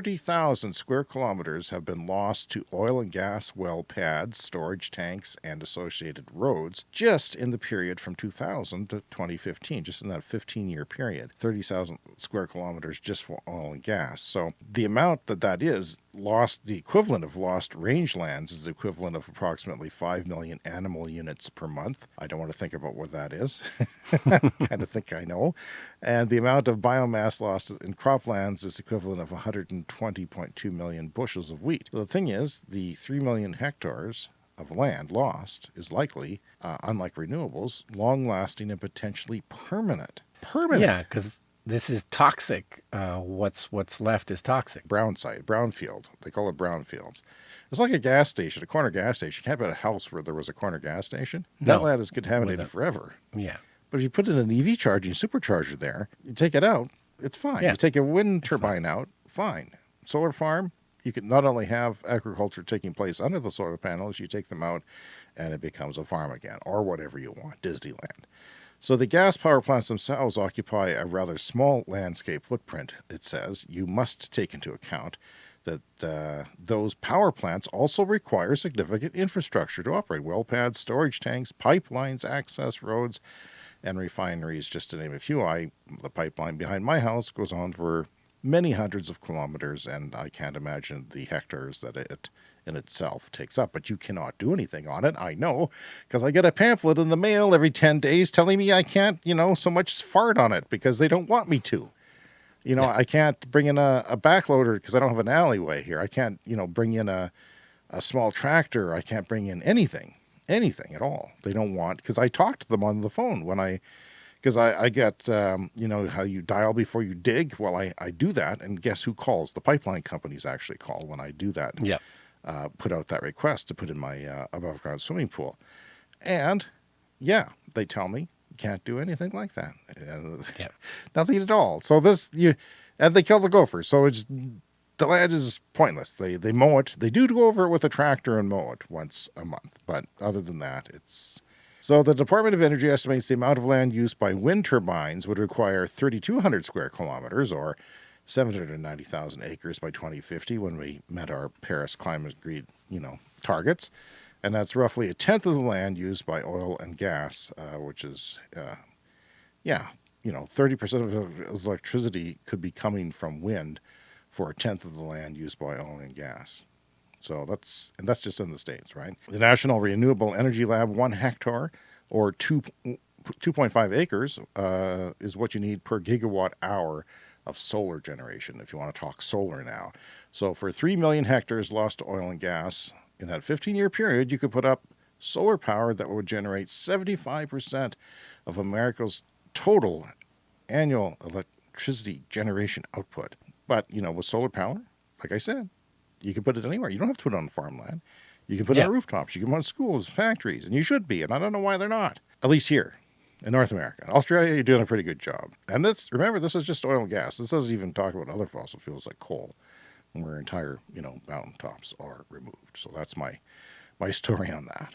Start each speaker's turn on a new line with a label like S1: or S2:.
S1: 30,000 square kilometers have been lost to oil and gas well pads, storage tanks, and associated roads just in the period from 2000 to 2015, just in that 15 year period. 30,000 square kilometers just for oil and gas. So the amount that that is lost the equivalent of lost rangelands is the equivalent of approximately 5 million animal units per month. I don't want to think about what that is. kind of think I know. And the amount of biomass lost in croplands is equivalent of 120.2 million bushels of wheat. So the thing is, the 3 million hectares of land lost is likely, uh, unlike renewables, long lasting and potentially permanent. Permanent.
S2: Yeah, because this is toxic. Uh, what's what's left is toxic.
S1: Brown site, brownfield. They call it brownfields. It's like a gas station, a corner gas station. You can't build a house where there was a corner gas station. No. That land is contaminated forever.
S2: Yeah.
S1: But if you put in an EV charging supercharger there, you take it out, it's fine. Yeah. You take a wind turbine fine. out, fine. Solar farm, you can not only have agriculture taking place under the solar panels, you take them out and it becomes a farm again or whatever you want, Disneyland. So the gas power plants themselves occupy a rather small landscape footprint, it says. You must take into account that uh, those power plants also require significant infrastructure to operate well pads, storage tanks, pipelines, access roads, and refineries, just to name a few. I the pipeline behind my house goes on for many hundreds of kilometers, and I can't imagine the hectares that it in itself takes up, but you cannot do anything on it. I know because I get a pamphlet in the mail every 10 days telling me I can't, you know, so much as fart on it because they don't want me to. You know, yeah. I can't bring in a, a backloader because I don't have an alleyway here. I can't, you know, bring in a, a small tractor. I can't bring in anything, anything at all. They don't want, because I talked to them on the phone when I, because I, I get, um, you know, how you dial before you dig. Well, I, I do that. And guess who calls? The pipeline companies actually call when I do that.
S2: Yeah
S1: uh, put out that request to put in my uh, above ground swimming pool. And yeah, they tell me you can't do anything like that. Uh,
S2: yep.
S1: Nothing at all. So this, you, and they kill the gophers. So it's, the land is pointless. They, they mow it. They do go over it with a tractor and mow it once a month. But other than that, it's, so the Department of Energy estimates the amount of land used by wind turbines would require 3,200 square kilometers or 790,000 acres by 2050 when we met our Paris climate agreed, you know, targets. And that's roughly a tenth of the land used by oil and gas, uh, which is, uh, yeah, you know, 30% of electricity could be coming from wind for a tenth of the land used by oil and gas. So that's, and that's just in the States, right? The National Renewable Energy Lab, one hectare or two, 2.5 acres uh, is what you need per gigawatt hour of solar generation, if you want to talk solar now. So for 3 million hectares lost to oil and gas, in that 15 year period, you could put up solar power that would generate 75% of America's total annual electricity generation output. But, you know, with solar power, like I said, you can put it anywhere. You don't have to put it on farmland. You can put it on rooftops. You can put it on schools, factories, and you should be. And I don't know why they're not, at least here in North America. Australia, you're doing a pretty good job. And that's, remember, this is just oil and gas. This doesn't even talk about other fossil fuels like coal, where entire, you know, mountaintops are removed. So that's my, my story on that.